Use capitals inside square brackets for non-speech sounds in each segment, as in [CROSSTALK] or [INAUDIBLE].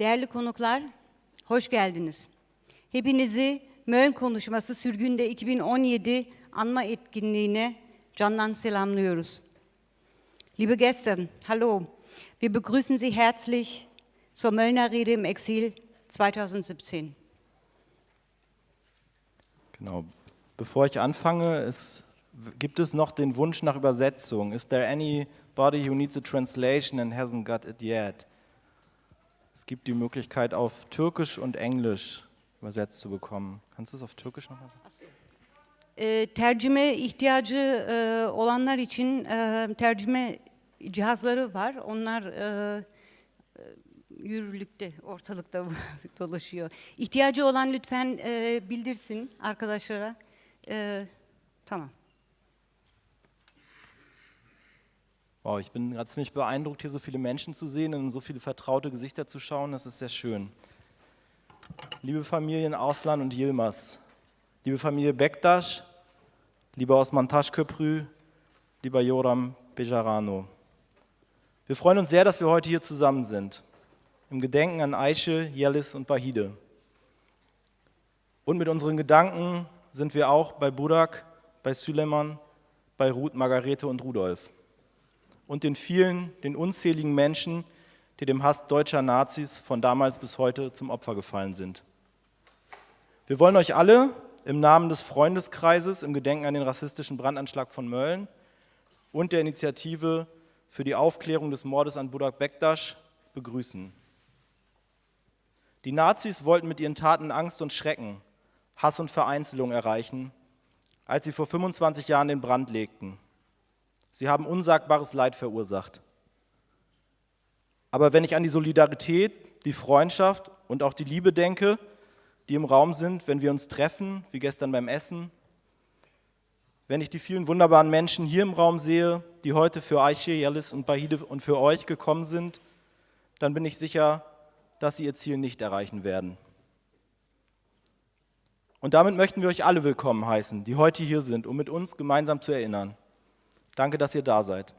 Değerli konuklar, hoş geldiniz. Hepinizi Mölln Konuşması Sürgünde 2017 anma etkinliğine candan selamlıyoruz. Liebe Gäste, hallo. Wir begrüßen Sie herzlich zur Möllner Rede im Exil 2017. Genau. Bevor ich anfange, es, gibt es noch den Wunsch nach Übersetzung? Is there anybody who needs a translation and hasn't got it yet? Es gibt die Möglichkeit, auf Türkisch und Englisch übersetzt zu bekommen. Kannst du es auf Türkisch nochmal sagen? E, tercüme ihtiyacı e, olanlar için e, tercüme cihazları var. Onlar e, e, yürürlükte, ortalıkta [LAUGHS] dolaşıyor. İhtiyacı olan lütfen bildirsin arkadaşlara. Tamam. Wow, ich bin gerade ziemlich beeindruckt, hier so viele Menschen zu sehen und so viele vertraute Gesichter zu schauen. Das ist sehr schön. Liebe Familien Ausland und Yilmaz, liebe Familie Bektaş, lieber Osman Taşköprü, lieber Joram Bejarano. Wir freuen uns sehr, dass wir heute hier zusammen sind, im Gedenken an Aische, Yelis und Bahide. Und mit unseren Gedanken sind wir auch bei Burak, bei Süleyman, bei Ruth, Margarete und Rudolf und den vielen, den unzähligen Menschen, die dem Hass deutscher Nazis von damals bis heute zum Opfer gefallen sind. Wir wollen euch alle im Namen des Freundeskreises im Gedenken an den rassistischen Brandanschlag von Mölln und der Initiative für die Aufklärung des Mordes an Burak Bektasch begrüßen. Die Nazis wollten mit ihren Taten Angst und Schrecken, Hass und Vereinzelung erreichen, als sie vor 25 Jahren den Brand legten. Sie haben unsagbares Leid verursacht. Aber wenn ich an die Solidarität, die Freundschaft und auch die Liebe denke, die im Raum sind, wenn wir uns treffen, wie gestern beim Essen, wenn ich die vielen wunderbaren Menschen hier im Raum sehe, die heute für Aische, Yalis und Bahide und für euch gekommen sind, dann bin ich sicher, dass sie ihr Ziel nicht erreichen werden. Und damit möchten wir euch alle willkommen heißen, die heute hier sind, um mit uns gemeinsam zu erinnern. Danke, dass ihr da seid.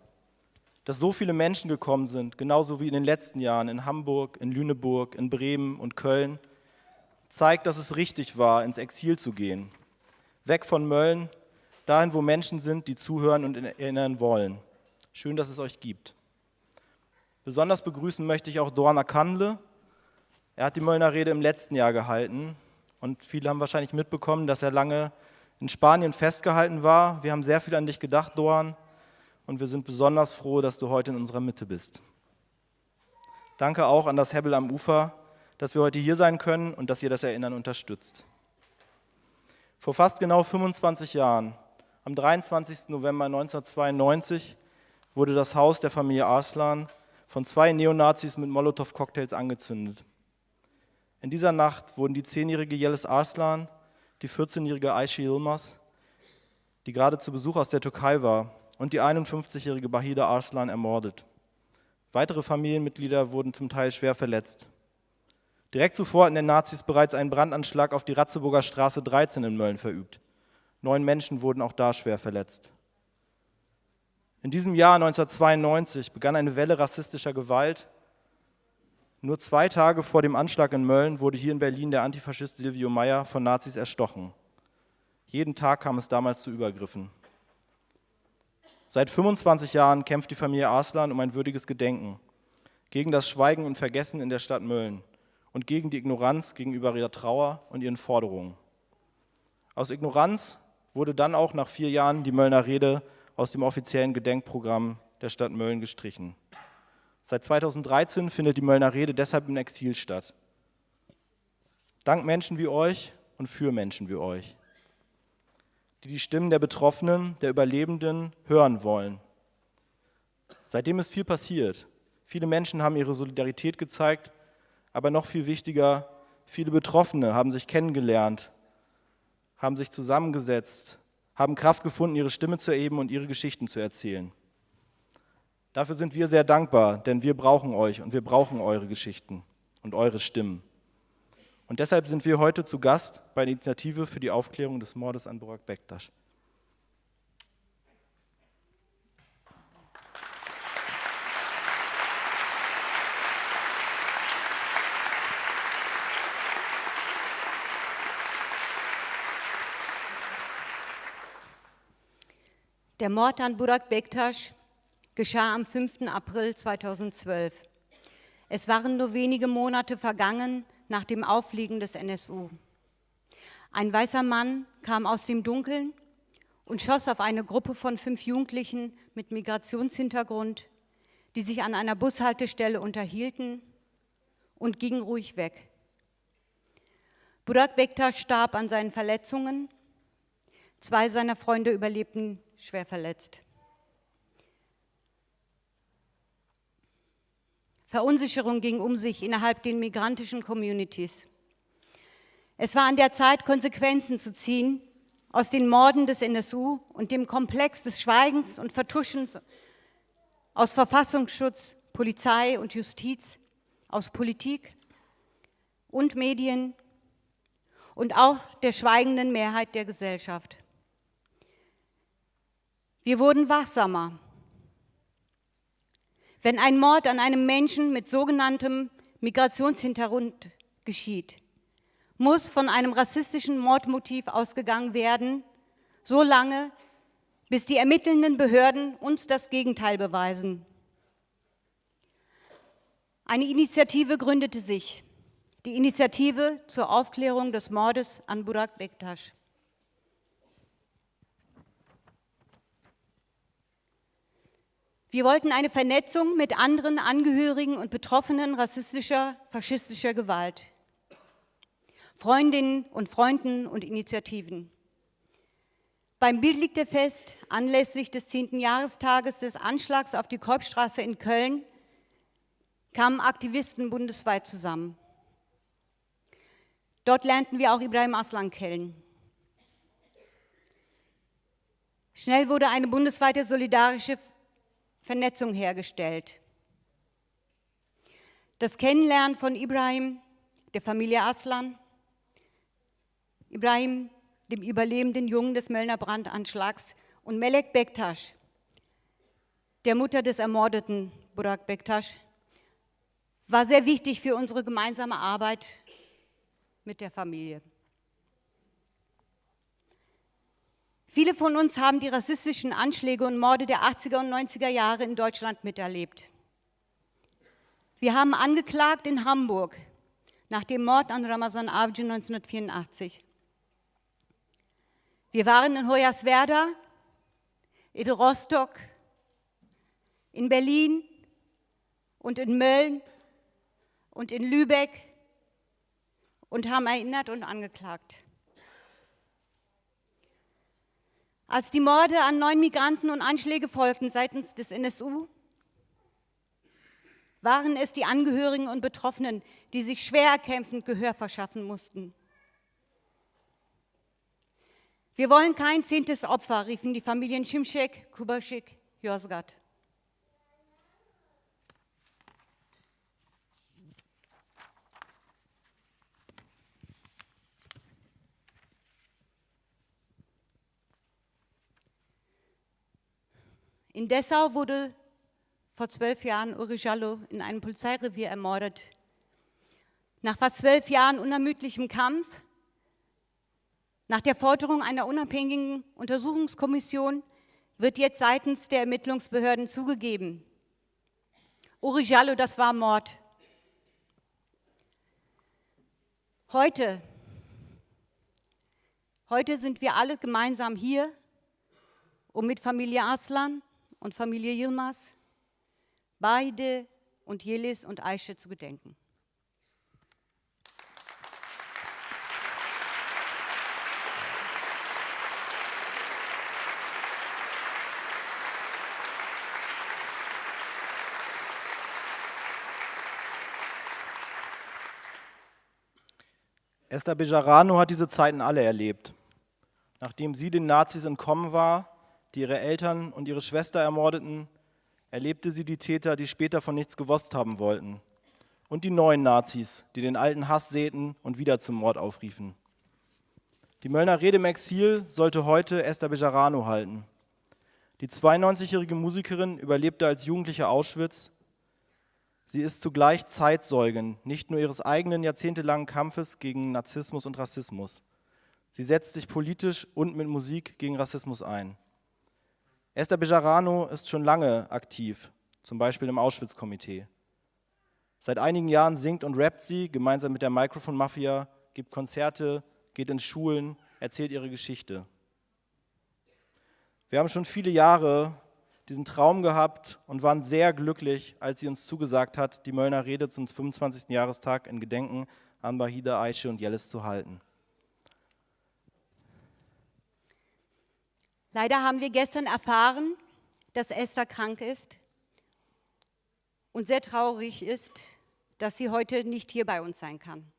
Dass so viele Menschen gekommen sind, genauso wie in den letzten Jahren in Hamburg, in Lüneburg, in Bremen und Köln, zeigt, dass es richtig war, ins Exil zu gehen. Weg von Mölln, dahin, wo Menschen sind, die zuhören und erinnern wollen. Schön, dass es euch gibt. Besonders begrüßen möchte ich auch Dorna Kandle. Er hat die Möllner Rede im letzten Jahr gehalten und viele haben wahrscheinlich mitbekommen, dass er lange in Spanien festgehalten war. Wir haben sehr viel an dich gedacht, Dorn und wir sind besonders froh, dass du heute in unserer Mitte bist. Danke auch an das Hebbel am Ufer, dass wir heute hier sein können und dass ihr das Erinnern unterstützt. Vor fast genau 25 Jahren, am 23. November 1992, wurde das Haus der Familie Arslan von zwei Neonazis mit Molotow-Cocktails angezündet. In dieser Nacht wurden die zehnjährige Yelis Arslan, die 14-jährige Ayşe Yilmaz, die gerade zu Besuch aus der Türkei war, und die 51-jährige Bahida Arslan ermordet. Weitere Familienmitglieder wurden zum Teil schwer verletzt. Direkt zuvor hatten die Nazis bereits einen Brandanschlag auf die Ratzeburger Straße 13 in Mölln verübt. Neun Menschen wurden auch da schwer verletzt. In diesem Jahr 1992 begann eine Welle rassistischer Gewalt. Nur zwei Tage vor dem Anschlag in Mölln wurde hier in Berlin der Antifaschist Silvio Meyer von Nazis erstochen. Jeden Tag kam es damals zu Übergriffen. Seit 25 Jahren kämpft die Familie Arslan um ein würdiges Gedenken, gegen das Schweigen und Vergessen in der Stadt Mölln und gegen die Ignoranz gegenüber ihrer Trauer und ihren Forderungen. Aus Ignoranz wurde dann auch nach vier Jahren die Möllner Rede aus dem offiziellen Gedenkprogramm der Stadt Mölln gestrichen. Seit 2013 findet die Möllner Rede deshalb im Exil statt. Dank Menschen wie euch und für Menschen wie euch die die Stimmen der Betroffenen, der Überlebenden hören wollen. Seitdem ist viel passiert. Viele Menschen haben ihre Solidarität gezeigt, aber noch viel wichtiger, viele Betroffene haben sich kennengelernt, haben sich zusammengesetzt, haben Kraft gefunden, ihre Stimme zu erheben und ihre Geschichten zu erzählen. Dafür sind wir sehr dankbar, denn wir brauchen euch und wir brauchen eure Geschichten und eure Stimmen. Und deshalb sind wir heute zu Gast bei der Initiative für die Aufklärung des Mordes an Burak Bektas. Der Mord an Burak Bektas geschah am 5. April 2012. Es waren nur wenige Monate vergangen, nach dem Aufliegen des NSU. Ein weißer Mann kam aus dem Dunkeln und schoss auf eine Gruppe von fünf Jugendlichen mit Migrationshintergrund, die sich an einer Bushaltestelle unterhielten und ging ruhig weg. Burak Bektaş starb an seinen Verletzungen. Zwei seiner Freunde überlebten schwer verletzt. Verunsicherung ging um sich innerhalb den migrantischen Communities. Es war an der Zeit, Konsequenzen zu ziehen aus den Morden des NSU und dem Komplex des Schweigens und Vertuschens aus Verfassungsschutz, Polizei und Justiz, aus Politik und Medien und auch der schweigenden Mehrheit der Gesellschaft. Wir wurden wachsamer. Wenn ein Mord an einem Menschen mit sogenanntem Migrationshintergrund geschieht, muss von einem rassistischen Mordmotiv ausgegangen werden, so lange, bis die ermittelnden Behörden uns das Gegenteil beweisen. Eine Initiative gründete sich, die Initiative zur Aufklärung des Mordes an Burak Bektasch. Wir wollten eine Vernetzung mit anderen Angehörigen und Betroffenen rassistischer, faschistischer Gewalt. Freundinnen und Freunden und Initiativen. Beim Bild liegt er fest, anlässlich des 10. Jahrestages des Anschlags auf die Kolbstraße in Köln kamen Aktivisten bundesweit zusammen. Dort lernten wir auch Ibrahim Aslan kennen. Schnell wurde eine bundesweite solidarische Vernetzung hergestellt. Das Kennenlernen von Ibrahim, der Familie Aslan, Ibrahim, dem überlebenden Jungen des Möllner Brandanschlags, und Melek Bektasch, der Mutter des ermordeten Burak Bektasch, war sehr wichtig für unsere gemeinsame Arbeit mit der Familie. Viele von uns haben die rassistischen Anschläge und Morde der 80er und 90er Jahre in Deutschland miterlebt. Wir haben angeklagt in Hamburg nach dem Mord an Ramazan Avcı 1984. Wir waren in Hoyerswerda, in Rostock, in Berlin und in Mölln und in Lübeck und haben erinnert und angeklagt. Als die Morde an neun Migranten und Anschläge folgten seitens des NSU, waren es die Angehörigen und Betroffenen, die sich schwer erkämpfend Gehör verschaffen mussten. Wir wollen kein zehntes Opfer, riefen die Familien Şimşek, Kubaschik, Yozgat. In Dessau wurde vor zwölf Jahren Uri Jallo in einem Polizeirevier ermordet. Nach fast zwölf Jahren unermüdlichem Kampf nach der Forderung einer unabhängigen Untersuchungskommission wird jetzt seitens der Ermittlungsbehörden zugegeben. Uri Jallo, das war Mord. Heute, heute sind wir alle gemeinsam hier, um mit Familie Aslan und Familie Yilmaz, beide und Jelis und Aische zu gedenken. Esther Bejarano hat diese Zeiten alle erlebt. Nachdem sie den Nazis entkommen war, die ihre Eltern und ihre Schwester ermordeten, erlebte sie die Täter, die später von nichts gewusst haben wollten. Und die neuen Nazis, die den alten Hass säten und wieder zum Mord aufriefen. Die Möllner Rede im Exil sollte heute Esther Bejarano halten. Die 92-jährige Musikerin überlebte als Jugendliche Auschwitz Sie ist zugleich Zeitzeugin, nicht nur ihres eigenen jahrzehntelangen Kampfes gegen Narzissmus und Rassismus. Sie setzt sich politisch und mit Musik gegen Rassismus ein. Esther Bejarano ist schon lange aktiv, zum Beispiel im Auschwitz-Komitee. Seit einigen Jahren singt und rappt sie gemeinsam mit der Microphone Mafia, gibt Konzerte, geht in Schulen, erzählt ihre Geschichte. Wir haben schon viele Jahre diesen Traum gehabt und waren sehr glücklich, als sie uns zugesagt hat, die Möllner Rede zum 25. Jahrestag in Gedenken an Bahida, Aische und Jellis zu halten. Leider haben wir gestern erfahren, dass Esther krank ist und sehr traurig ist, dass sie heute nicht hier bei uns sein kann.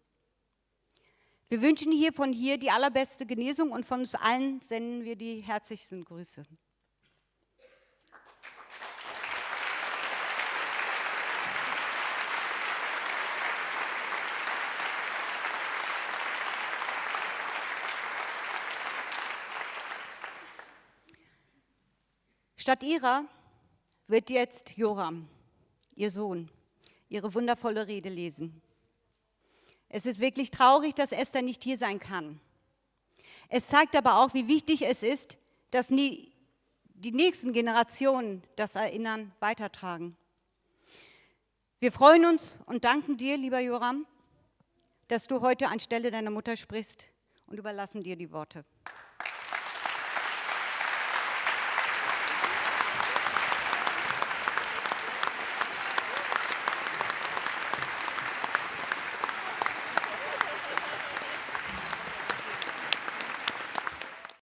Wir wünschen hier von hier die allerbeste Genesung und von uns allen senden wir die herzlichsten Grüße. Statt ihrer wird jetzt Joram, ihr Sohn, ihre wundervolle Rede lesen. Es ist wirklich traurig, dass Esther nicht hier sein kann. Es zeigt aber auch, wie wichtig es ist, dass die nächsten Generationen das Erinnern weitertragen. Wir freuen uns und danken dir, lieber Joram, dass du heute anstelle deiner Mutter sprichst und überlassen dir die Worte.